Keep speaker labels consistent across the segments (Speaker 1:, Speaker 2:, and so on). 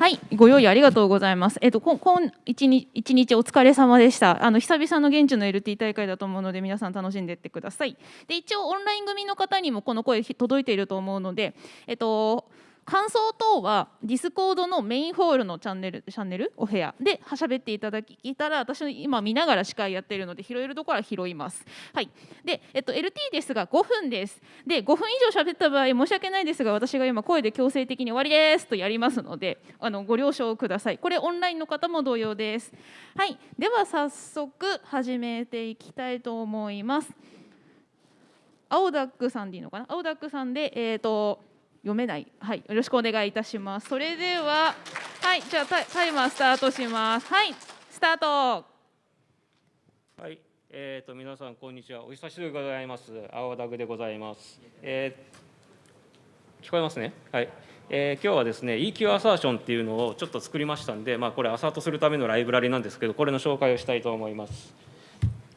Speaker 1: はい、ご用意ありがとうございます。えっと、こ今一日一日お疲れ様でした。あの久々の現地の LT 大会だと思うので、皆さん楽しんでいってください。で、一応オンライン組の方にもこの声届いていると思うので、えっと。感想等はディスコードのメインホールのチャンネルチャンネル？お部屋で喋っていただきいたら私の今見ながら司会やってるので拾えるところは拾います。はい。で、えっと LT ですが5分です。で5分以上喋った場合申し訳ないですが私が今声で強制的に終わりですとやりますのであのご了承ください。これオンラインの方も同様です。はい。では早速始めていきたいと思います。青ダックさんでいいのかな？青ダックさんでえっ、と読めない。はい、よろしくお願いいたします。それでは、はい、じゃあタイタイマースタートします。はい、スタート。
Speaker 2: はい、えー、と皆さんこんにちは。お久しぶりでございます。青ダグでございます。えー聞こえますね？はい。えー今日はですね EQ アサーションっていうのをちょっと作りましたんで、まあこれアサートするためのライブラリなんですけど、これの紹介をしたいと思います。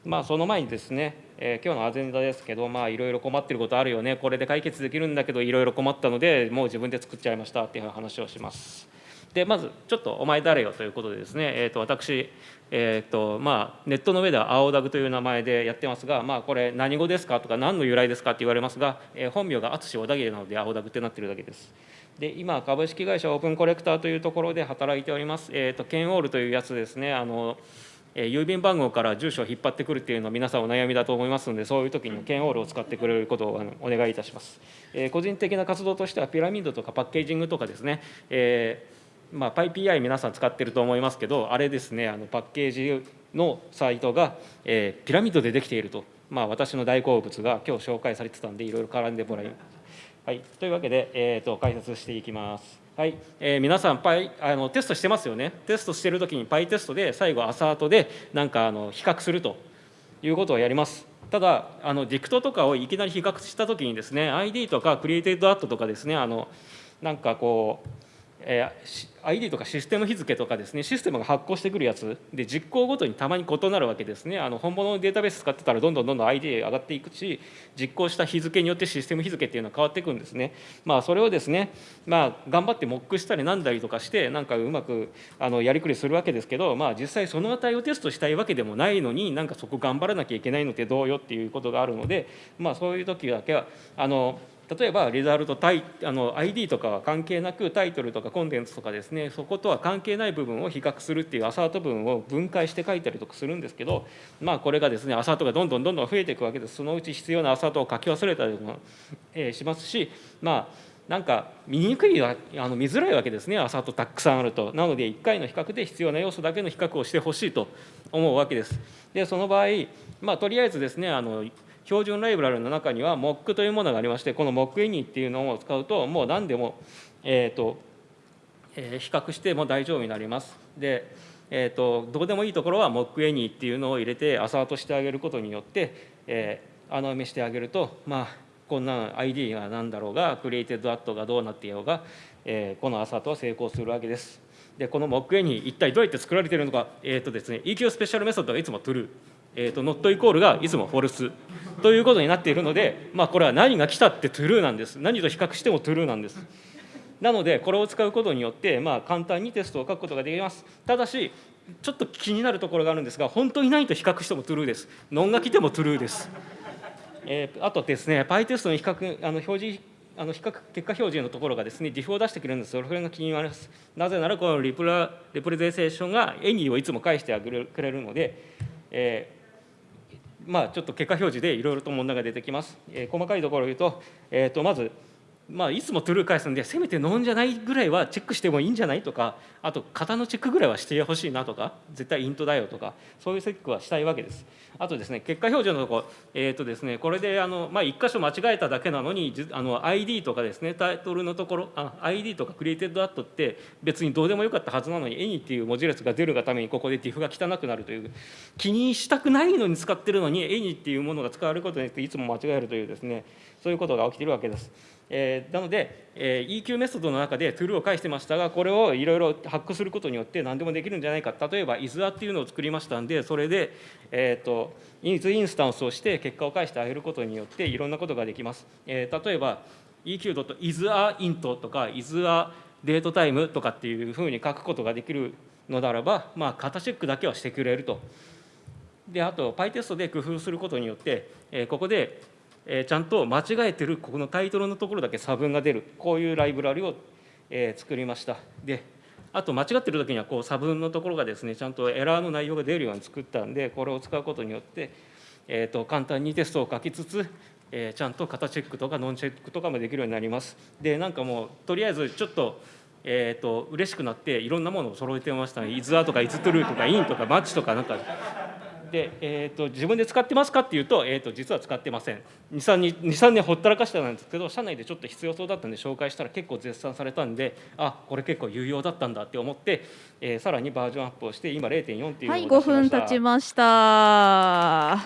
Speaker 2: まあその前にですね、えー今日のアジェンダですけど、まあいろいろ困ってることあるよね。これで解決できるんだけどいろいろ困ったので、もう自分で作っちゃいましたっていう話をします。でまずちょっとお前誰よということでですね、えー、と私、えーとまあ、ネットの上では青ダグという名前でやってますが、まあ、これ何語ですかとか何の由来ですかって言われますが、えー本名が淳小田切なので青ダグってなってるだけです。で今株式会社オープンコレクターというところで働いております、えー、とケンオールというやつですねあのえ郵便番号から住所を引っ張ってくるっていうのは皆さんお悩みだと思いますのでそういう時にケンオールを使ってくれることをお願いいたします、え個人的な活動としてはピラミッドとかパッケージングとかですね、えまあ、PyPI 皆さん使ってると思いますけどあれですねあのパッケージのサイトが、えピラミッドでできていると、まあ、私の大好物が今日紹介されてたんでいろいろ絡んでもらいはい、というわけで、えー、と解説していきます。はい、えー皆さんパイあのテストしてますよね。テストしてるときにパイテストで最後アサートでなんかあの比較するということをやります。ただあのディクトとかをいきなり比較したときにですね ID とかクリエイテッドアットとかですねあのなんかこうえ ID とかシステム日付とかですねシステムが発行してくるやつで実行ごとにたまに異なるわけですね。あの本物のデータベース使ってたらどんどんどんどん ID 上がっていくし実行した日付によってシステム日付っていうのは変わっていくんですね。まあそれをですねまあ頑張ってモックしたりなんだりとかしてなんかうまくあのやりくりするわけですけどまあ実際その値をテストしたいわけでもないのになんかそこ頑張らなきゃいけないのってどうよっていうことがあるのでまあそういう時だけはあの例えばリザルトタイあの ID とかは関係なくタイトルとかコンテンツとかですねそことは関係ない部分を比較するっていうアサート文を分解して書いたりとかするんですけどまあこれがですねアサートがどんどんどんどん増えていくわけです。そのうち必要なアサートを書き忘れたりとか、えーしますしまあなんか見にくいあの見づらいわけですねアサートたくさんあると。なので1回の比較で必要な要素だけの比較をしてほしいと思うわけです。でその場合まあとりあえずですねあの標準ライブラリの中には Mock というものがありましてこの MockAny っていうのを使うともう何でも、えーとえー比較しても大丈夫になります。で、えー、とどうでもいいところは MockAny っていうのを入れてアサートしてあげることによって、えー穴埋めしてあげるとまあこんな ID が何だろうがクリエイテッドアットがどうなっていようが、えーこのアサートは成功するわけです。でこの MockAny 一体どうやって作られているのか、えーとですね、EQ スペシャルメソッドがいつも True えー、と not イコールがいつもフォルスということになっているので、まあ、これは何が来たって true なんです。何と比較しても true なんです。なのでこれを使うことによって、まあ、簡単にテストを書くことができます。ただしちょっと気になるところがあるんですが本当に何と比較しても true です。ノンが来ても true です。えーあとですね、PyTest の比較、あの表示、あの比較結果表示のところがですね、ディフを出してくれるんです。それが気になります。なぜなら、このリプラレプレゼンテーションがエニーをいつも返してくれるので、えーまあ、ちょっと結果表示でいろいろと問題が出てきます。えー細かいところを言うと、えーとまず、まあ、いつもトゥルー返すんで、せめてノンじゃないぐらいはチェックしてもいいんじゃないとか、あと、型のチェックぐらいはしてほしいなとか、絶対イントだよとか、そういうチェックはしたいわけです。あとですね、結果表示のところ、えーとですね、これであの、まあ、1箇所間違えただけなのに、あの ID とかですね、タイトルのところ、あ ID とかクリエイテッドアットって、別にどうでもよかったはずなのに、any っていう文字列が出るがために、ここで diff が汚くなるという、気にしたくないのに使ってるのに、any っていうものが使われることによって、いつも間違えるというですね、そういうことが起きてるわけです。えーなので、えー EQ メソッドの中で true を返してましたが、これをいろいろハックすることによって何でもできるんじゃないか。例えば、isA っていうのを作りましたんで、それで、えー、と is インスタンスをして結果を返してあげることによっていろんなことができます。えー例えば、eq.isAint とか isA デートタイムとかっていうふうに書くことができるのならば、まあ、型チェックだけはしてくれると。であと PyTest で工夫することによって、えー、ここで、えー、ちゃんと間違えてるここのタイトルのところだけ差分が出るこういうライブラリを、えー、作りました。であと間違ってる時にはこう差分のところがですねちゃんとエラーの内容が出るように作ったんでこれを使うことによって、えーと、簡単にテストを書きつつ、えー、ちゃんと型チェックとかノンチェックとかもできるようになります。でなんかもうとりあえずちょっとえーと、嬉しくなっていろんなものを揃えてましたね「イズア」とか「イズトゥルー」とか「イン」とか「マッチ」とかなんかで、えーと、自分で使ってますかっていうと,、えーと、実は使ってません。23年ほったらかしたんですけど社内でちょっと必要そうだったんで紹介したら結構絶賛されたんであこれ結構有用だったんだって思って、えー、さらにバージョンアップをして今0.4っていうの
Speaker 1: はい5分経ちました。はい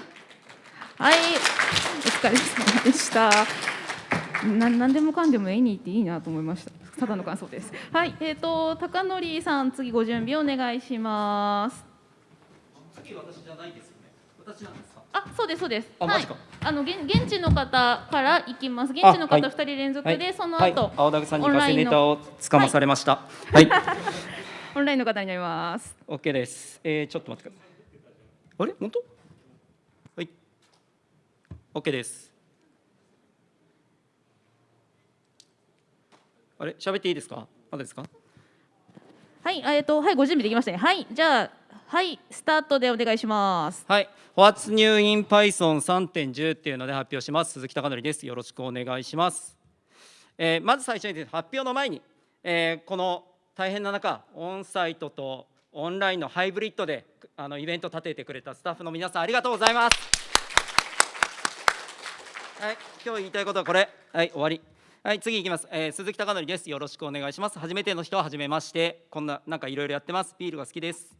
Speaker 1: お疲れ様でした。な何でもかんでも絵にっていいなと思いました。ただの感想です。はいえっ、ー、と高則さん次ご準備お願いします。
Speaker 3: 次私じゃないですよね。私なんですか？
Speaker 1: あ、そうですそうです。
Speaker 3: あ、マジか。
Speaker 1: あの現現地の方から行きます。現地の方二人連続で、その後、
Speaker 3: 青田さんにガセネタをつかまされました。はい。
Speaker 1: オンラインの方になります。
Speaker 3: オッケーです。えー、ちょっと待ってください。あれ、本当？はい。オッケーです。あれ、喋っていいですか？まだですか？
Speaker 1: はい、えっ、と、はい、ご準備できましたね。はい、じゃあ。はい、スタートでお願いします。
Speaker 3: はい、What's New in Python 3.10っていうので発表します。鈴木貴則です。よろしくお願いします。えー、まず最初に発表の前に、えー、この大変な中、オンサイトとオンラインのハイブリッドであのイベント立ててくれたスタッフの皆さんありがとうございます。はい、今日言いたいことはこれ。はい、終わり。はい、次いきます、えー、鈴木貴則です。よろしくお願いします。初めての人は初めまして。こんななんかいろいろやってます。ビールが好きです。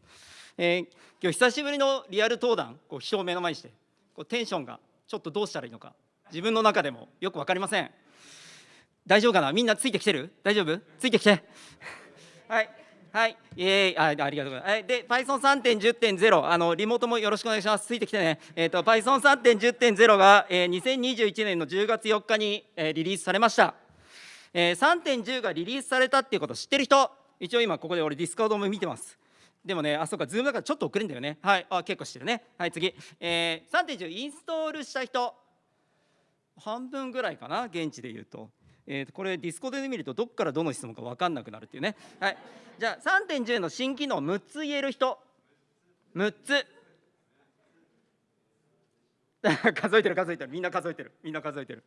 Speaker 3: えー、今日久しぶりのリアル登壇こう人を目の前にしてこうテンションがちょっとどうしたらいいのか自分の中でもよく分かりません。大丈夫かな？みんなついてきてる？大丈夫？ついてきて。はい。はい。イエーイ。あありがとうございます、はい、で Python3.10.0 あのリモートもよろしくお願いします。ついてきてね。えっ、ー、と Python3.10.0 が、えー、2021年の10月4日に、えー、リリースされました、えー、3.10がリリースされたっていうこと知ってる人？一応今ここで俺ディスコードも見てます。でもね、あ、そうか、ズームだからちょっと遅れんだよね。はい、あ、結構してるね。はい、次。えー、3.10インストールした人。半分ぐらいかな、現地で言うと。えー、これディスコで見るとどっからどの質問か分かんなくなるっていうね。はい。じゃあ3.10の新機能6つ言える人。6つ。数えてる数えてる。みんな数えてる。みんな数えてる。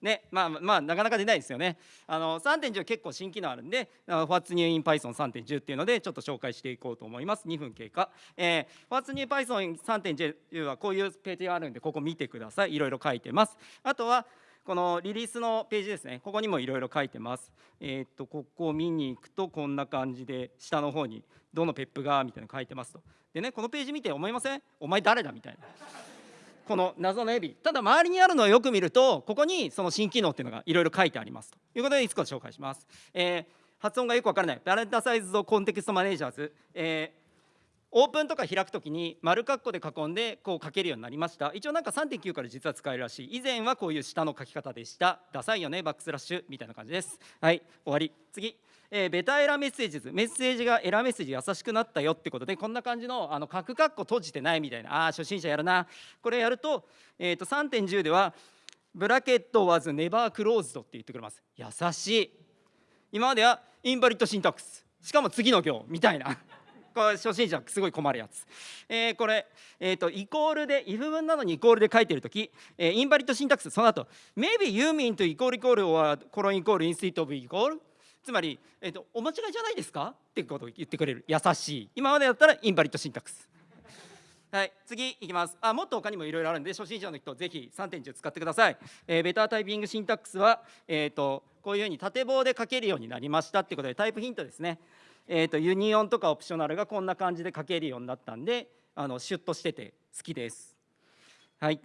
Speaker 3: ねまあまあなかなか出ないですよね。あの3.10結構新機能あるんで「What's New in Python 3.10」っていうのでちょっと紹介していこうと思います。2分経過、えー、What's New Python 3.10はこういうページがあるんでここ見てください。いろいろ書いてます。あとはこのリリースのページですね。ここにもいろいろ書いてます。えー、っとここを見に行くとこんな感じで下の方にどのペップがみたいなの書いてますと。でねこのページ見て思いません？お前誰だ？みたいな。この謎のエビ。ただ周りにあるのをよく見るとここにその新機能っていうのがいろいろ書いてありますと。いうことでいつか紹介します、えー、発音がよくわからない。バレンタサイズドコンテクストマネージャーズ、えーオープンとか開くときに丸括弧で囲んでこう書けるようになりました。一応なんか3.9から実は使えるらしい。以前はこういう下の書き方でした。ダサいよねバックスラッシュ。みたいな感じです。はい終わり。次。えー、ベタエラメッセージズ。メッセージがエラメッセージ優しくなったよってことでこんな感じのあの角括弧閉じてないみたいな。あ初心者やるな。これやると,、えー、と3.10ではブラケット was never closed って言ってくれます。優しい。今まではインバリットシンタックス。しかも次の行みたいな。これ初心者すごい困るやつ、えー、これ、えーと、イコールで if 文なのにイコールで書いてるとき、えー、インバリットシンタックス。その後 maybe you meant イコールイコール or コロンイコール instead of イコールつまり、えーと、お間違いじゃないですか？ってことを言ってくれる。優しい。今までだったら invalid syntax。はい次いきます。あもっと他にもいろいろあるんで初心者の人ぜひ3.10使ってください、えー、 better typing syntax は、えーと、こういうふうに縦棒で書けるようになりました。ってことで type hint ですね。えーと、 Union とか Optional がこんな感じで書けるようになったんであのシュッとしてて好きです。はい。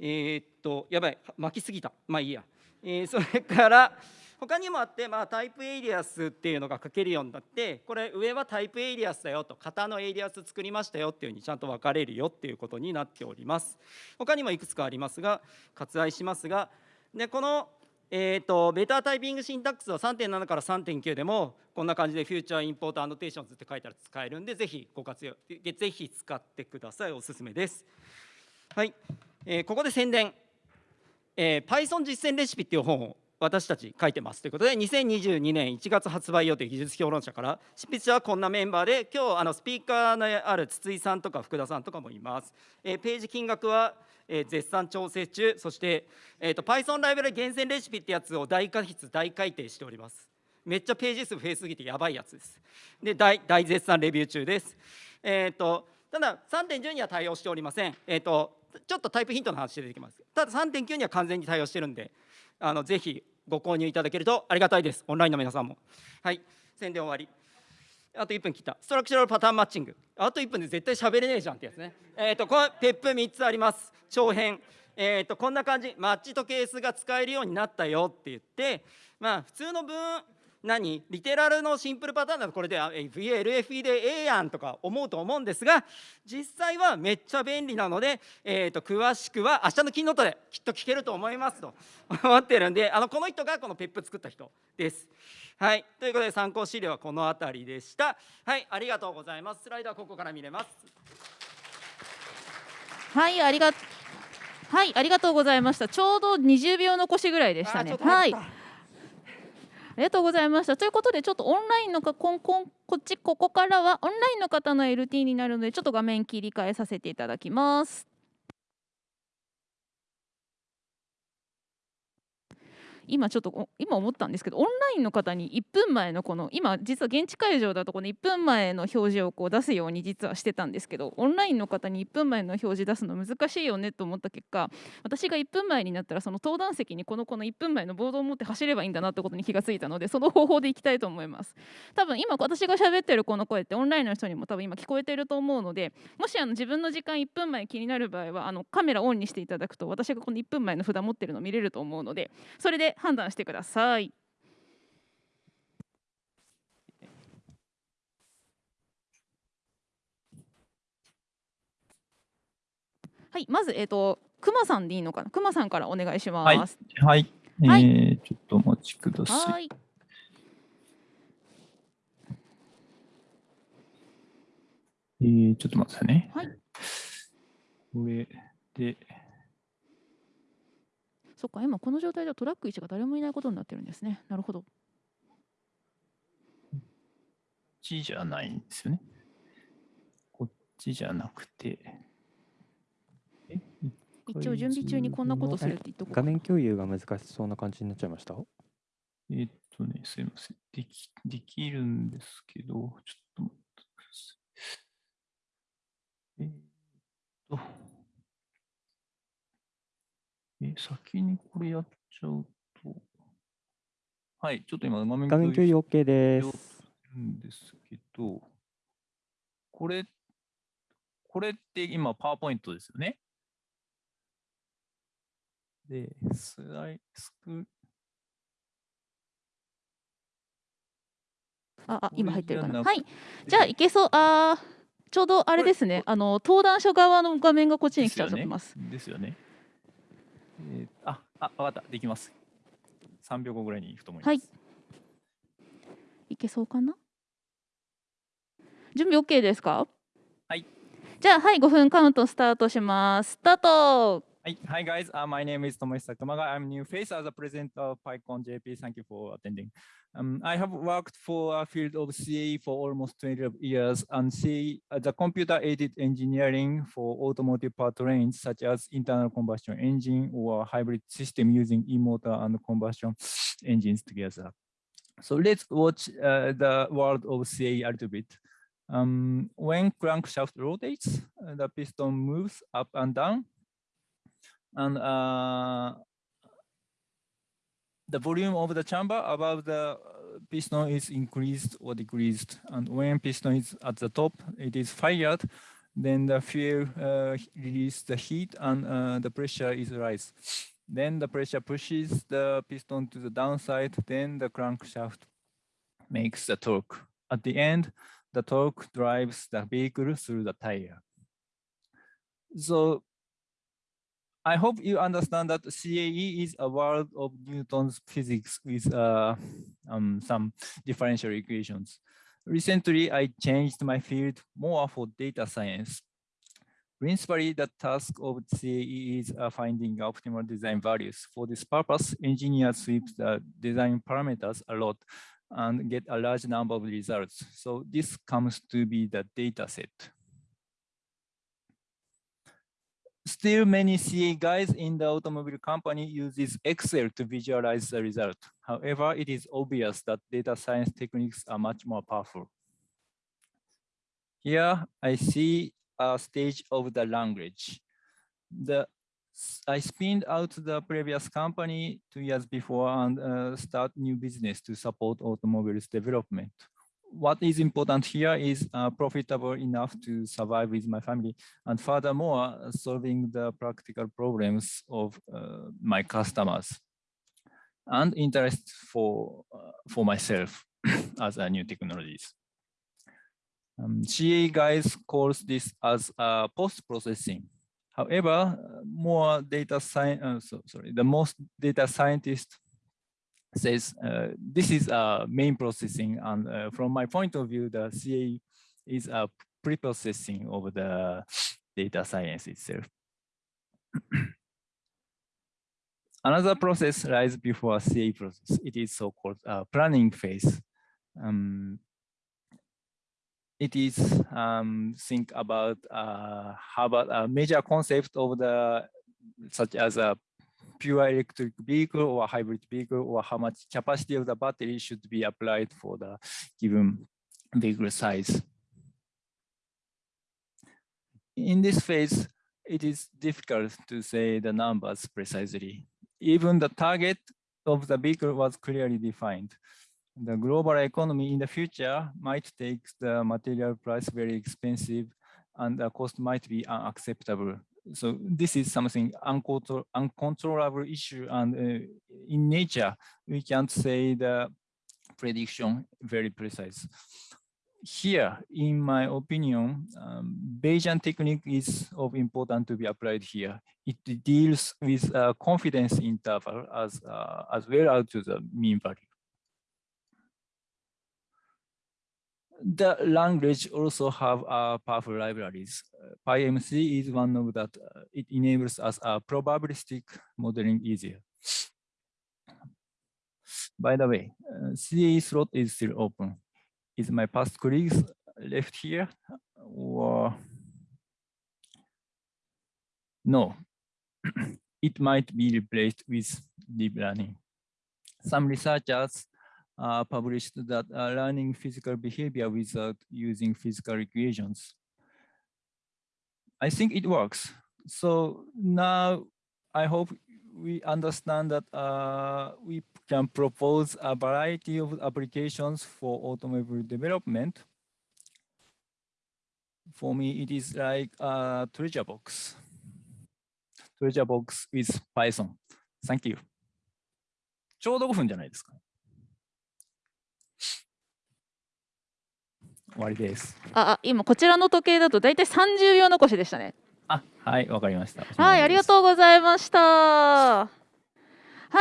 Speaker 3: えー、っとやばい。巻きすぎた。まあいいや、えー、それから他にもあって、まあ、 type alias っていうのが書けるようになってこれ上は type alias だよと型のエイリアス作りましたよっていうふうにちゃんと分かれるよっていうことになっております。他にもいくつかありますが割愛しますがでこのえー、と better typing syntax は3.7から3.9でもこんな感じでフューチャーインポートアノテーションズって書いたら使えるんでぜひご活用ぜひ使ってください。おすすめです。はい、えーここで宣伝、えー Python 実践レシピっていう本を私たち書いてます。ということで2022年1月発売予定技術評論者から執筆者はこんなメンバーで今日あのスピーカーのある筒井さんとか福田さんとかもいます、えーページ金額は、えー絶賛調整中。そして、えー、と Python ライブラリ厳選レシピってやつを大加筆大改訂しております。めっちゃページ数増えすぎてやばいやつです。で大大絶賛レビュー中です。えっ、とただ3.10には対応しておりません。えっ、とちょっとタイプヒントの話出てきます。ただ3.9には完全に対応してるんであのぜひご購入いただけるとありがたいです。オンラインの皆さんも。はい。宣伝終わり。あと1分切った。ストラクチャルパターンマッチング。あと1分で絶対喋れねえじゃんってやつね。えっ、とこのペップ3つあります。長編。えー、とこんな感じ。マッチとケースが使えるようになったよって言ってまあ普通の文何？リテラルのシンプルパターンだとこれであ VLFE でええやんとか思うと思うんですが実際はめっちゃ便利なので、えー、と詳しくは明日のキーノートできっと聞けると思いますと 思ってるんであのこの人がこのペップ作った人です。はい、ということで参考資料はこの辺りでした。はい、ありがとうございます。スライドはここから見れます。
Speaker 1: はい、ありがはい、ありがとうございました。ちょうど20秒残しぐらいでしたねはい。ありがとうございました。ということで、ちょっとオンラインのか、こんこん、こっち、ここからはオンラインの方の LT になるので、ちょっと画面切り替えさせていただきます。今ちょっと今思ったんですけどオンラインの方に1分前のこの今実は現地会場だとこの1分前の表示をこう出すように実はしてたんですけどオンラインの方に1分前の表示出すの難しいよねと思った結果私が1分前になったらその登壇席にこのこの1分前のボードを持って走ればいいんだなってことに気がついたのでその方法でいきたいと思います。多分今私が喋ってるこの声ってオンラインの人にも多分今聞こえてると思うのでもしあの自分の時間1分前気になる場合はあのカメラオンにしていただくと私がこの1分前の札持ってるの見れると思うのでそれで判断してくださいはいまずえっ、とくまさんでいいのかな？くまさんからお願いします
Speaker 4: はい。え
Speaker 1: はい
Speaker 4: ー、ちょっとお待ちください。
Speaker 1: はい
Speaker 4: えー、ちょっと待ってね。
Speaker 1: はい
Speaker 4: これで、
Speaker 1: そっか今この状態ではトラック1が誰もいないことになってるんですねなるほど
Speaker 4: こっちじゃないんですよね。こっちじゃなくて、え？
Speaker 1: 一応準備中にこんなことするって言っとこうか
Speaker 5: 画面共有が難しそうな感じになっちゃいました？
Speaker 4: えーっとね、すいません。できできるんですけど、ちょっと待ってください。えーっと、え、先にこれやっちゃうと、はい、ちょっと今画面
Speaker 5: 画面共有 OK です。
Speaker 4: るんですけど、これ、これって今、パワーポイントですよね。で、スライスク。
Speaker 1: ああ今入ってるかな？はい。じゃあいけそう。あーちょうどあれですね。あの登壇者側の画面がこっちに来ちゃってます。
Speaker 4: ですよね。えーあ、あ、わかった、できます。3秒後ぐらいに行くと思います。
Speaker 1: はい。いけそうかな？準備 OK ですか？
Speaker 4: はい。
Speaker 1: じゃあはい5分カウントスタートします。スタート
Speaker 4: Hi, hi guys. Uh, my name is Tomohisa Kamaga. I'm new face as a presenter of PyCon JP. Thank you for attending. Um, I have worked for a field of CAE for almost 20 years and as a computer-aided engineering for automotive powertrains such as internal combustion engine or hybrid system using e-motor and combustion engines together. So let's watch uh, the world of CAE a little bit. Um, when crankshaft rotates, uh, the piston moves up and down and uh, the volume of the chamber above the uh, piston is increased or decreased. And when piston is at the top, it is fired, then the fuel uh, release the heat and uh, the pressure is rise. Then the pressure pushes the piston to the downside, then the crankshaft makes the torque. At the end, the torque drives the vehicle through the tire. So I hope you understand that CAE is a world of Newton's physics with uh, um, some differential equations. Recently, I changed my field more for data science. Principally, the task of CAE is uh, finding optimal design values. For this purpose, engineers sweep the design parameters a lot and get a large number of results. So this comes to be the data set. Still, many CA guys in the automobile company uses Excel to visualize the result. However, it is obvious that data science techniques are much more powerful. Here, I see a stage of the language. The I spinned out the previous company two years before and uh, start new business to support automobiles development. What is important here is uh, profitable enough to survive with my family and furthermore solving the practical problems of uh, my customers and interest for uh, for myself as a new technologies. Um, CA guys calls this as uh, post-processing However, more data science, uh, so, sorry, the most data scientist says uh, this is uh, main processing. And uh, from my point of view, the CA is a pre-processing of the data science itself. Another process lies before CA process. It is so-called uh, planning phase. Um, it is um, think about uh, how about a major concept of the such as a pure electric vehicle or hybrid vehicle or how much capacity of the battery should be applied for the given vehicle size. In this phase, it is difficult to say the numbers precisely. Even the target of the vehicle was clearly defined the global economy in the future might take the material price very expensive and the cost might be unacceptable. So this is something uncontrol uncontrollable issue and uh, in nature, we can't say the prediction very precise. Here, in my opinion, um, Bayesian technique is of important to be applied here. It deals with a confidence interval as, uh, as well as to the mean value. The language also have uh, powerful libraries. Uh, PyMC is one of that. Uh, it enables us a probabilistic modeling easier. By the way, uh, CA slot is still open. Is my past colleagues left here or no? it might be replaced with deep learning. Some researchers uh, published that uh, learning physical behavior without using physical equations. I think it works. So now I hope we understand that uh, we can propose a variety of applications for automobile development. For me, it is like a treasure box. Treasure box with Python. Thank you. ちょうど5分じゃないですか。 終わりです。
Speaker 1: あ、今こちらの時計だとだいたい30秒残しでしたね。
Speaker 4: あ、はい、わかりました。
Speaker 1: はい、ありがとうございました。は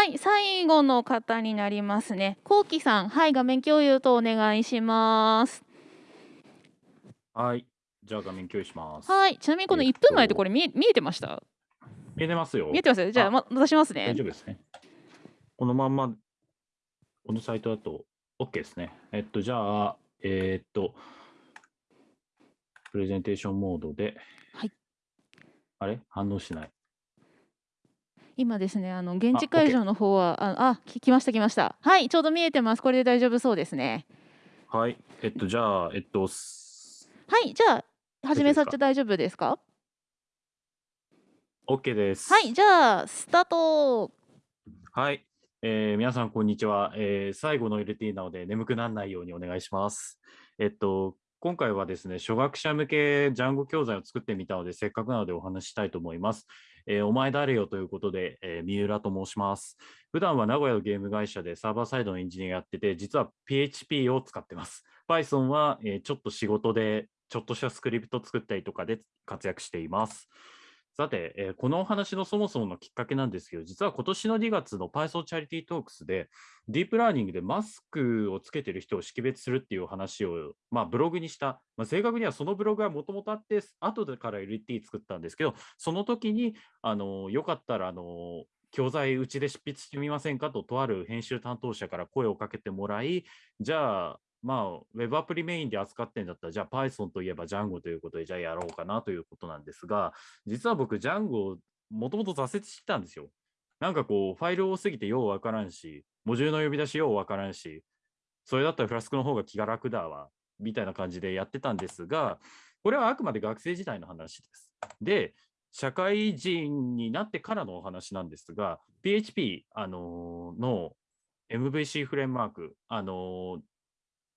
Speaker 1: い、最後の方になりますね。こうきさん、はい、画面共有とお願いします。
Speaker 6: はい、じゃあ画面共有します。
Speaker 1: はい、ちなみにこの1分前ってこれ見え見えてました？
Speaker 6: 見えてますよ。
Speaker 1: 見えてますじゃあ、ま、出しますね。
Speaker 6: 大丈夫ですね。このまんま、このサイトだと OK ですね。えっと、じゃあ、えー、っと、プレゼンテーションモードで、
Speaker 1: はい、
Speaker 6: あれ？反応しない。
Speaker 1: 今ですね、あの現地会場の方は、あ、あ、来ました来ました。はい、ちょうど見えてます。これで大丈夫そうですね。
Speaker 6: はい、えっとじゃあえっとは
Speaker 1: い、じゃあ始めさせて大丈夫ですか
Speaker 6: ？OK です。
Speaker 1: はい、じゃあスタート。
Speaker 6: はい、えー、皆さん、こんにちは、えー、最後の LT なので眠くならないようにお願いします。えっと、今回はですね、初学者向けジャンゴ教材を作ってみたので、せっかくなのでお話ししたいと思います。えー、お前誰よということで、えー、三浦と申します。普段は名古屋のゲーム会社でサーバーサイドのエンジニアやってて、実は PHP を使ってます。Python は、えー、ちょっと仕事で、ちょっとしたスクリプト作ったりとかで活躍しています。さて、えーこのお話のそもそものきっかけなんですけど、実は今年の2月の Python チャリティートークスで、ディープラーニングでマスクをつけてる人を識別するっていう話を、まあ、ブログにした、まあ、正確にはそのブログはもともとあって、後でから LT 作ったんですけど、その時に、あのよかったら、あの教材うちで執筆してみませんかと、とある編集担当者から声をかけてもらい、じゃあ、まあ、ウェブアプリメインで扱ってんだったら、じゃあ Python といえば Django ということで、じゃあやろうかなということなんですが、実は僕、Django、もともと挫折してたんですよ。なんかこう、ファイル多すぎてようわからんし、モジュールの呼び出しようわからんし、それだったらフラスクの方が気が楽だわ、みたいな感じでやってたんですが、これはあくまで学生時代の話です。で、社会人になってからのお話なんですが、PHP、あのーの MVC フレームワーク、あのー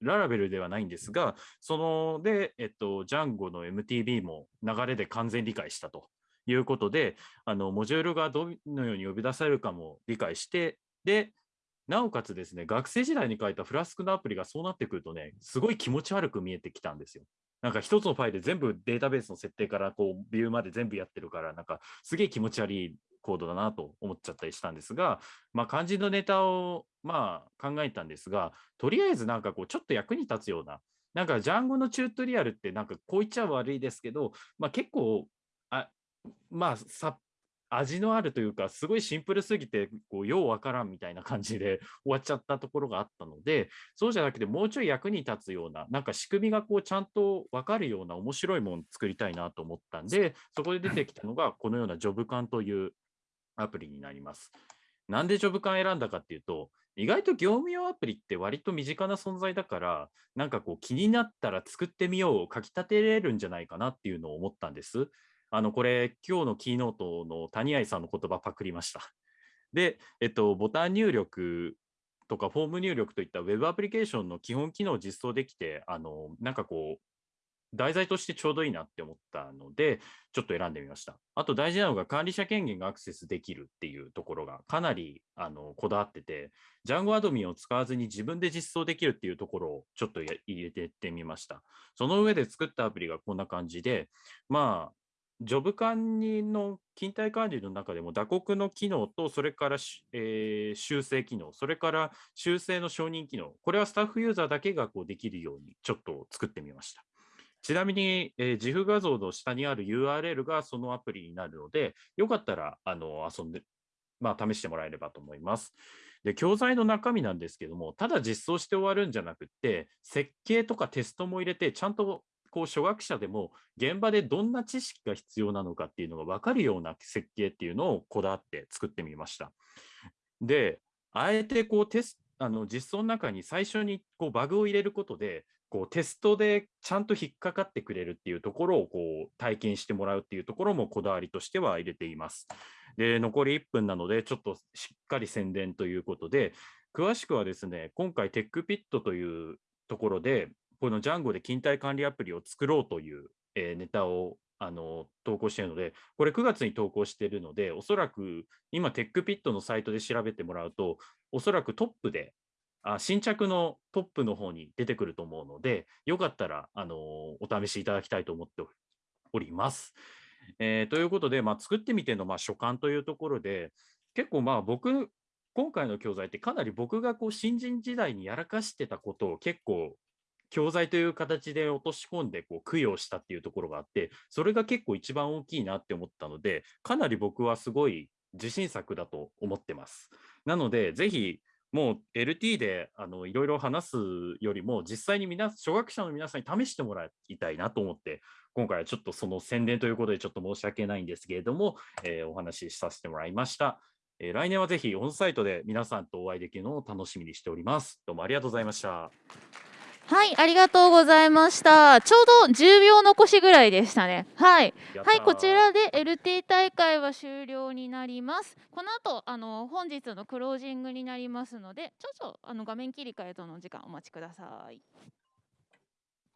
Speaker 6: ララベルではないんですが、そので、えっと、Django の MTB も流れで完全理解したということで、あのモジュールがどのように呼び出されるかも理解して、で、なおかつですね、学生時代に書いたフラスクのアプリがそうなってくるとね、すごい気持ち悪く見えてきたんですよ。なんか一つのファイルで全部データベースの設定からこうビューまで全部やってるから、なんかすげえ気持ち悪いコードだなと思っちゃったりしたんですが、まあ肝心のネタをまあ考えたんですが、とりあえずなんかこうちょっと役に立つような、なんかジャンゴのチュートリアルってなんかこう言っちゃ悪いですけど、まあ結構、あまあさ味のあるというか、すごいシンプルすぎて、こう、ようわからんみたいな感じで 終わっちゃったところがあったので、そうじゃなくて、もうちょい役に立つような、なんか仕組みがこう、ちゃんとわかるような面白いものを作りたいなと思ったんで、そこで出てきたのが、このようなジョブカンというアプリになります。なんでジョブカン選んだかっていうと、意外と業務用アプリって割と身近な存在だから、なんかこう気になったら作ってみようを、書き立てれるんじゃないかなっていうのを思ったんです。あの、これ、今日のキーノートの谷愛さんの言葉パクりました。で、えっと、ボタン入力とかフォーム入力といったウェブアプリケーションの基本機能を実装できて、あの、なんかこう、題材としてちょうどいいなって思ったので、ちょっと選んでみました。あと大事なのが管理者権限がアクセスできるっていうところがかなりあのこだわってて、Django アドミンを使わずに自分で実装できるっていうところをちょっと入れてってみました。その上で作ったアプリがこんな感じで、まあ、ジョブ管理の勤怠管理の中でも打刻の機能と、それから、えー修正機能、それから修正の承認機能、これはスタッフユーザーだけがこうできるようにちょっと作ってみました。ちなみに、えー、自負画像の下にある URL がそのアプリになるので、よかったらあの遊んで、まあ、試してもらえればと思います。で、教材の中身なんですけども、ただ実装して終わるんじゃなくって、設計とかテストも入れて、ちゃんとこう初学者でも現場でどんな知識が必要なのかっていうのが分かるような設計っていうのをこだわって作ってみました。で、あえてこうテスあの実装の中に最初にこうバグを入れることで、こうテストでちゃんと引っかかってくれるっていうところをこう体験してもらうっていうところもこだわりとしては入れています。で、残り1分なので、ちょっとしっかり宣伝ということで、詳しくはですね、今回テックピットというところで、この Django で勤怠管理アプリを作ろうという、えネタをあの投稿しているので、これ9月に投稿しているので、おそらく今、テックピットのサイトで調べてもらうと、おそらくトップで、あ新着のトップの方に出てくると思うので、よかったら、あのお試しいただきたいと思っております。えーということで、まあ、作ってみてのまあ所感というところで、結構まあ僕、今回の教材ってかなり僕がこう新人時代にやらかしてたことを結構教材という形で落とし込んでこう供養したっていうところがあって、それが結構一番大きいなって思ったので、かなり僕はすごい自信作だと思ってます。なので、ぜひもう LT であのいろいろ話すよりも、実際に皆初学者の皆さんに試してもらいたいなと思って、今回はちょっとその宣伝ということでちょっと申し訳ないんですけれども、えーお話しさせてもらいました。えー来年はぜひオンサイトで皆さんとお会いできるのを楽しみにしております。どうもありがとうございました。
Speaker 1: はい、ありがとうございました。ちょうど10秒残しぐらいでしたね。はい。はい、こちらで LT 大会は終了になります。この後、あの本日のクロージングになりますので、ちょっとあの画面切り替えとの時間お待ちください。